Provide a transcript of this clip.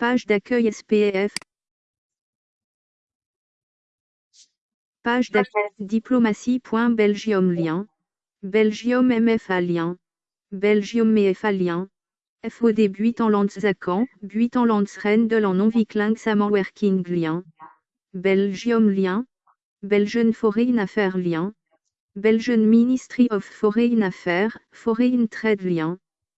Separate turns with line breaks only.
Page d'accueil SPF. Page d'accueil diplomatie.belgium lien. Belgium MFA lien. Belgium MFA lien. FOD Buitenlandzaken, Buitenlandsrendel en non-vikling samenwerking lien. Belgium lien. Belgian Foreign Affairs lien. Belgian Ministry of Foreign Affairs, Foreign Trade lien.